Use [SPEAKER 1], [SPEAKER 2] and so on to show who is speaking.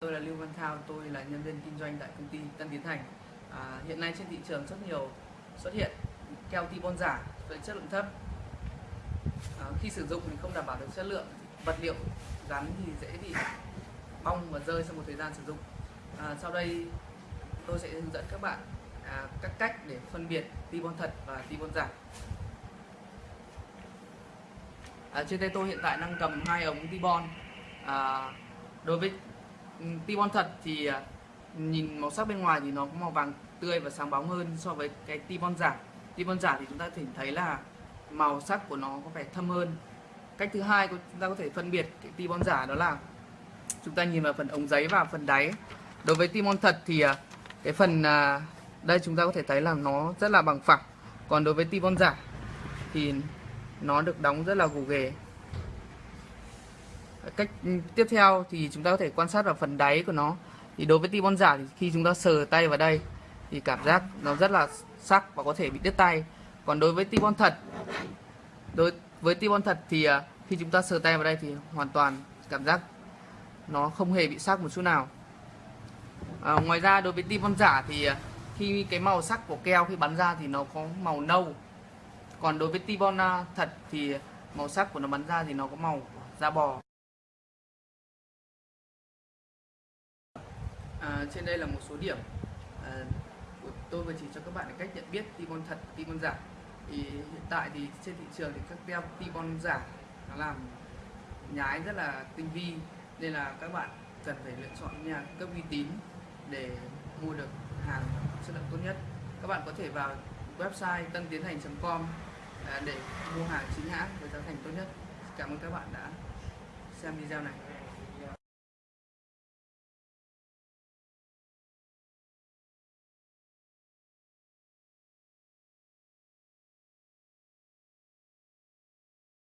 [SPEAKER 1] Tôi là Lưu Văn Thao, tôi là nhân viên kinh doanh tại công ty Tân Tiến Thành. À, hiện nay trên thị trường rất nhiều xuất hiện keo Tibon giả với chất lượng thấp. À, khi sử dụng thì không đảm bảo được chất lượng, vật liệu gắn thì dễ bị bong và rơi sau một thời gian sử dụng. À, sau đây tôi sẽ hướng dẫn các bạn à, các cách để phân biệt Tibon thật và Tibon giả. À, trên tay tôi hiện tại đang cầm hai ống Tibon. À, đối với Ừ, Ti Tibon thật thì à, nhìn màu sắc bên ngoài thì nó có màu vàng tươi và sáng bóng hơn so với cái Tibon giả. Tibon giả thì chúng ta thể thấy là màu sắc của nó có vẻ thâm hơn. Cách thứ hai chúng ta có thể phân biệt cái Tibon giả đó là chúng ta nhìn vào phần ống giấy và phần đáy. Đối với Tibon thật thì à, cái phần à, đây chúng ta có thể thấy là nó rất là bằng phẳng. Còn đối với Tibon giả thì nó được đóng rất là gồ ghề cách ừ, tiếp theo thì chúng ta có thể quan sát vào phần đáy của nó. Thì đối với tibon giả thì khi chúng ta sờ tay vào đây thì cảm giác nó rất là sắc và có thể bị đứt tay. Còn đối với tibon thật đối với tibon thật thì à, khi chúng ta sờ tay vào đây thì hoàn toàn cảm giác nó không hề bị sắc một chút nào. À, ngoài ra đối với tibon giả thì à, khi cái màu sắc của keo khi bắn ra thì nó có màu nâu. Còn đối với tibon bon à, thật thì màu sắc của nó bắn ra thì nó có màu da bò. À, trên đây là một số điểm à, của tôi vừa chỉ cho các bạn cách nhận biết tibon thật, tibon giả. Thì hiện tại thì trên thị trường thì các teo tibon giả nó làm nhái rất là tinh vi nên là các bạn cần phải lựa chọn nhà cấp uy tín để mua được hàng chất lượng tốt nhất. Các bạn có thể vào website tân tiến hành.com à, để mua hàng chính hãng với giá thành tốt nhất. Cảm ơn các bạn đã xem video này.